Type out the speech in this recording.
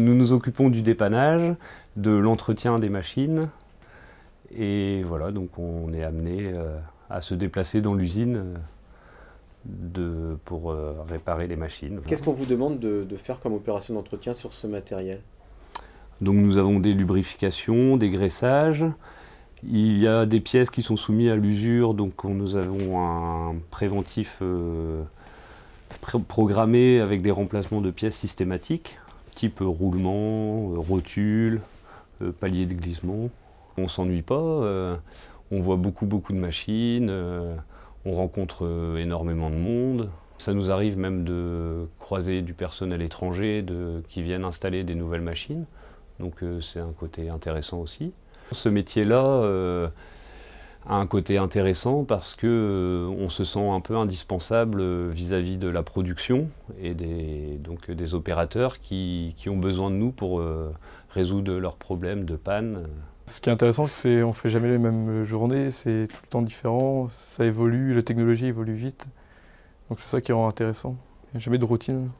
Nous nous occupons du dépannage, de l'entretien des machines, et voilà, donc on est amené euh, à se déplacer dans l'usine euh, pour euh, réparer les machines. Qu'est-ce qu'on vous demande de, de, faire comme opération d'entretien sur ce matériel? Donc nous avons des lubrifications, des graissages, il y a des pièces qui sont soumises à l'usure, donc nous avons un préventif euh, programmé avec des remplacements de pièces systématiques, type roulement, euh, rotule, euh, palier de glissement. On s'ennuie pas, on voit beaucoup beaucoup de machines, on rencontre énormément de monde. Ça nous arrive même de croiser du personnel étranger qui viennent installer des nouvelles machines, donc c'est un côté intéressant aussi. Ce métier-là euh, a un côté intéressant parce qu'on euh, se sent un peu indispensable vis-à-vis de la production et des, donc, des opérateurs qui, ont besoin de nous pour euh, résoudre leurs problèmes de panne. Ce qui est intéressant, c'est qu'on ne fait jamais les mêmes journées, c'est tout le temps différent, ça évolue, la technologie évolue vite. Donc c'est ça qui rend intéressant. Il n'y a jamais de routine.